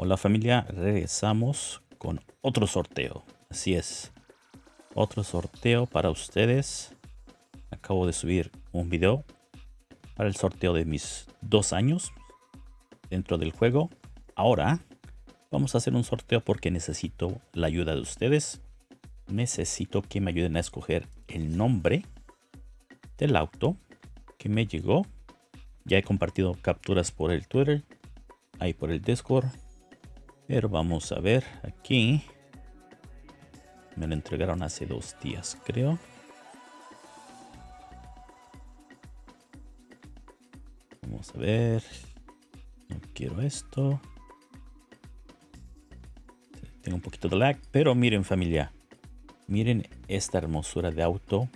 Hola familia, regresamos con otro sorteo. Así es, otro sorteo para ustedes. Acabo de subir un video para el sorteo de mis dos años dentro del juego. Ahora vamos a hacer un sorteo porque necesito la ayuda de ustedes. Necesito que me ayuden a escoger el nombre del auto que me llegó. Ya he compartido capturas por el Twitter, ahí por el Discord. Pero vamos a ver aquí. Me lo entregaron hace dos días, creo. Vamos a ver. No quiero esto. Tengo un poquito de lag, pero miren familia. Miren esta hermosura de auto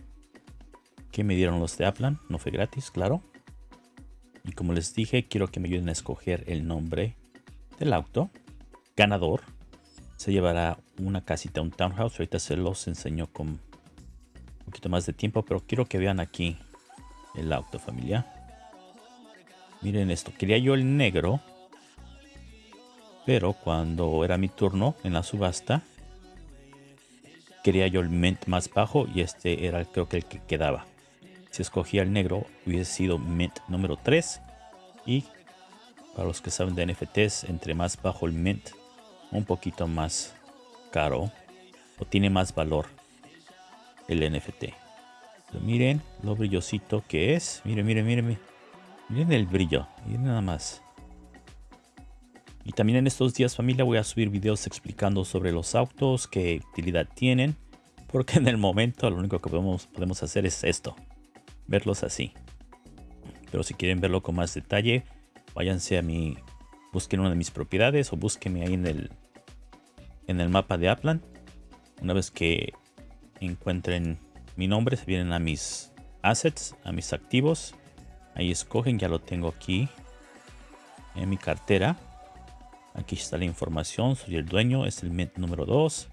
que me dieron los de Aplan. No fue gratis, claro. Y como les dije, quiero que me ayuden a escoger el nombre del auto. Ganador. Se llevará una casita, un townhouse. Ahorita se los enseño con un poquito más de tiempo, pero quiero que vean aquí el auto, familia. Miren esto. Quería yo el negro. Pero cuando era mi turno en la subasta, quería yo el mint más bajo y este era creo que el que quedaba. Si escogía el negro, hubiese sido mint número 3. Y para los que saben de NFTs, entre más bajo el mint, un poquito más caro o tiene más valor el NFT. Miren lo brillosito que es. Miren, miren, miren. Miren el brillo. Miren nada más. Y también en estos días familia voy a subir videos explicando sobre los autos, qué utilidad tienen. Porque en el momento lo único que podemos, podemos hacer es esto verlos así. Pero si quieren verlo con más detalle, váyanse a mi, busquen una de mis propiedades o búsquenme ahí en el, en el mapa de Upland. Una vez que encuentren mi nombre, se vienen a mis assets, a mis activos. Ahí escogen, ya lo tengo aquí en mi cartera. Aquí está la información, soy el dueño, es el mint número 2.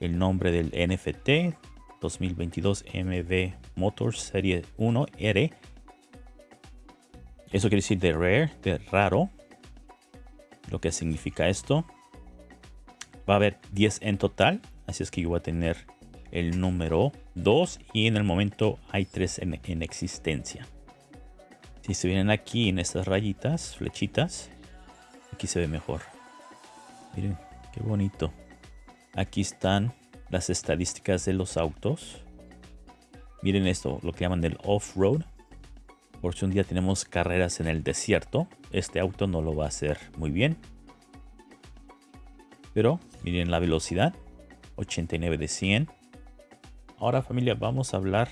El nombre del NFT, 2022 MV Motors Serie 1R. Eso quiere decir de rare, de raro. Lo que significa esto. Va a haber 10 en total. Así es que yo voy a tener el número 2 y en el momento hay 3 en, en existencia. Si se vienen aquí en estas rayitas, flechitas, aquí se ve mejor. Miren, qué bonito. Aquí están las estadísticas de los autos. Miren esto, lo que llaman el off-road. Por si un día tenemos carreras en el desierto, este auto no lo va a hacer muy bien. Pero miren la velocidad, 89 de 100. Ahora familia, vamos a hablar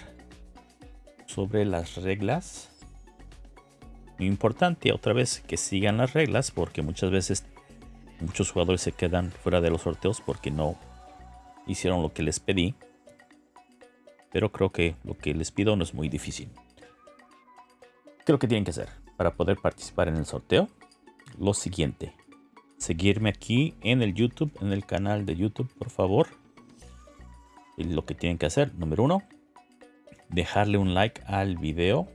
sobre las reglas. Muy importante, otra vez, que sigan las reglas porque muchas veces muchos jugadores se quedan fuera de los sorteos porque no hicieron lo que les pedí. Pero creo que lo que les pido no es muy difícil. ¿Qué es lo que tienen que hacer para poder participar en el sorteo? Lo siguiente. Seguirme aquí en el YouTube, en el canal de YouTube, por favor. Y lo que tienen que hacer, número uno, dejarle un like al video.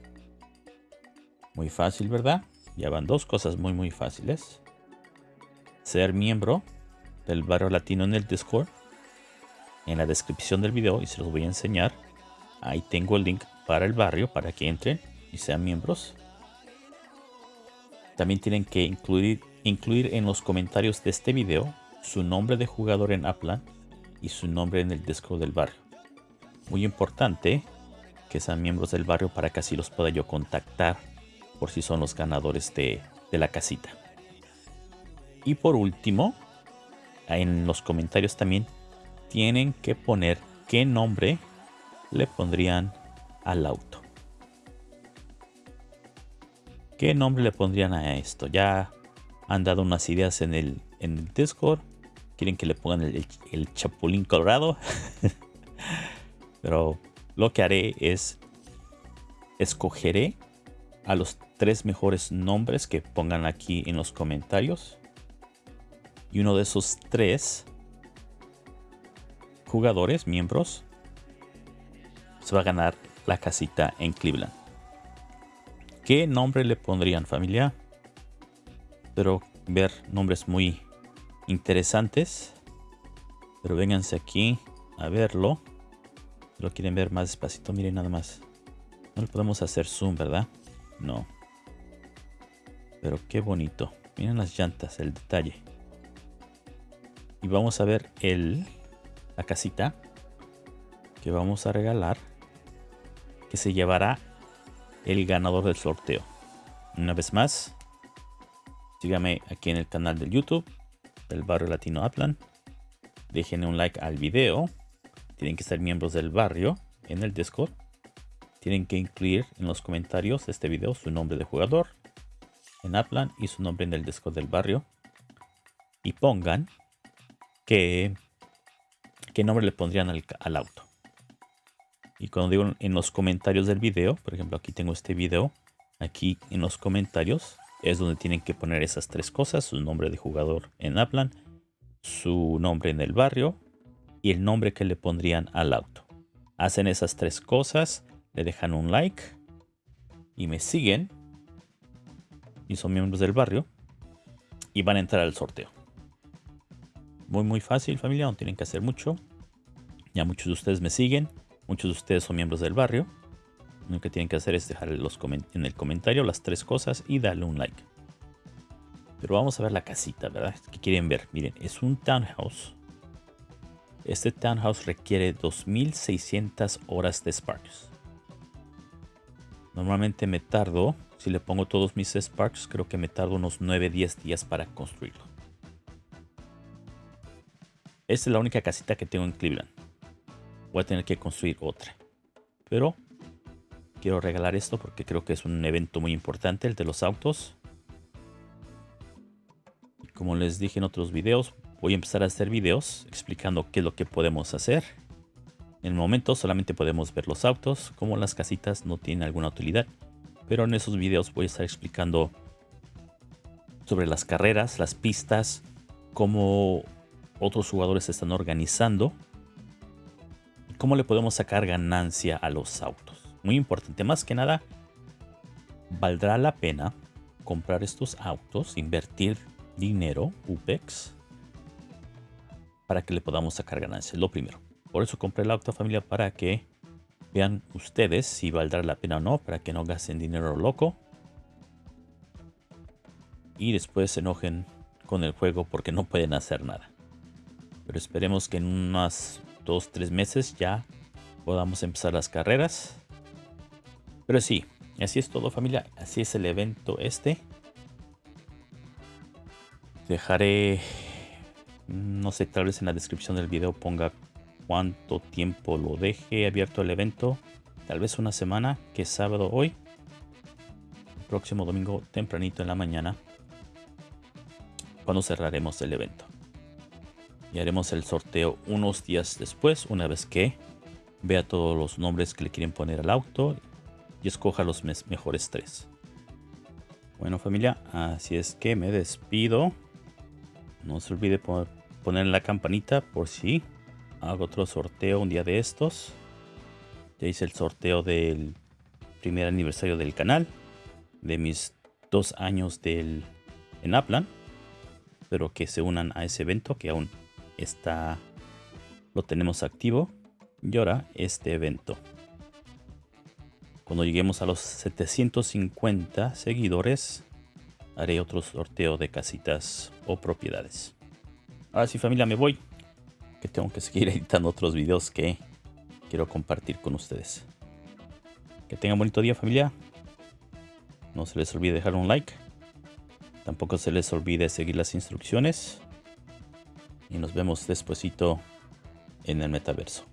Muy fácil, ¿verdad? Ya van dos cosas muy, muy fáciles. Ser miembro del barrio latino en el Discord en la descripción del video y se los voy a enseñar. Ahí tengo el link para el barrio para que entren y sean miembros. También tienen que incluir, incluir en los comentarios de este video su nombre de jugador en Upland y su nombre en el Discord del barrio. Muy importante que sean miembros del barrio para que así los pueda yo contactar por si son los ganadores de, de la casita. Y por último, en los comentarios también tienen que poner qué nombre le pondrían al auto. ¿Qué nombre le pondrían a esto? Ya han dado unas ideas en el, en Discord. Quieren que le pongan el, el Chapulín Colorado. Pero lo que haré es escogeré a los tres mejores nombres que pongan aquí en los comentarios. Y uno de esos tres jugadores, miembros, se va a ganar la casita en Cleveland. ¿Qué nombre le pondrían familia? Pero ver nombres muy interesantes. Pero vénganse aquí a verlo. Si lo quieren ver más despacito, miren nada más. No le podemos hacer zoom, ¿verdad? No. Pero qué bonito. Miren las llantas, el detalle. Y vamos a ver el, la casita que vamos a regalar. Que se llevará el ganador del sorteo. Una vez más, síganme aquí en el canal del YouTube del barrio latino Aplan. Dejen un like al video. Tienen que ser miembros del barrio en el Discord. Tienen que incluir en los comentarios de este video su nombre de jugador en Aplan y su nombre en el Discord del barrio. Y pongan que qué nombre le pondrían al, al auto. Y cuando digo en los comentarios del video, por ejemplo aquí tengo este video, aquí en los comentarios es donde tienen que poner esas tres cosas, su nombre de jugador en Aplan, su nombre en el barrio y el nombre que le pondrían al auto. Hacen esas tres cosas, le dejan un like y me siguen y son miembros del barrio y van a entrar al sorteo. Muy muy fácil familia, no tienen que hacer mucho. Ya muchos de ustedes me siguen, muchos de ustedes son miembros del barrio. Lo que tienen que hacer es dejar en el comentario las tres cosas y darle un like. Pero vamos a ver la casita, ¿verdad? ¿Qué quieren ver? Miren, es un townhouse. Este townhouse requiere 2600 horas de Sparks. Normalmente me tardo, si le pongo todos mis Sparks, creo que me tardo unos 9-10 días para construirlo. Esta es la única casita que tengo en Cleveland. Voy a tener que construir otra. Pero quiero regalar esto porque creo que es un evento muy importante, el de los autos. Como les dije en otros videos, voy a empezar a hacer videos explicando qué es lo que podemos hacer. En el momento solamente podemos ver los autos, como las casitas no tienen alguna utilidad. Pero en esos videos voy a estar explicando sobre las carreras, las pistas, cómo otros jugadores se están organizando cómo le podemos sacar ganancia a los autos muy importante. Más que nada, valdrá la pena comprar estos autos, invertir dinero, UPEX, para que le podamos sacar ganancias. Lo primero. Por eso compré el auto familia para que vean ustedes si valdrá la pena o no, para que no gasten dinero loco. Y después se enojen con el juego porque no pueden hacer nada. Pero esperemos que en unas 2-3 meses ya podamos empezar las carreras pero sí, así es todo familia, así es el evento este. Dejaré, no sé, tal vez en la descripción del video ponga cuánto tiempo lo deje abierto el evento. Tal vez una semana, que es sábado hoy. Próximo domingo tempranito en la mañana. Cuando cerraremos el evento. Y haremos el sorteo unos días después, una vez que vea todos los nombres que le quieren poner al auto y escoja los mejores tres. Bueno familia, así es que me despido. No se olvide poner la campanita por si hago otro sorteo un día de estos. Ya hice el sorteo del primer aniversario del canal. De mis dos años del, en Aplan. Espero que se unan a ese evento que aún está lo tenemos activo. Y ahora este evento. Cuando lleguemos a los 750 seguidores, haré otro sorteo de casitas o propiedades. Ahora sí familia, me voy. Que tengo que seguir editando otros videos que quiero compartir con ustedes. Que tengan bonito día familia. No se les olvide dejar un like. Tampoco se les olvide seguir las instrucciones. Y nos vemos despuesito en el metaverso.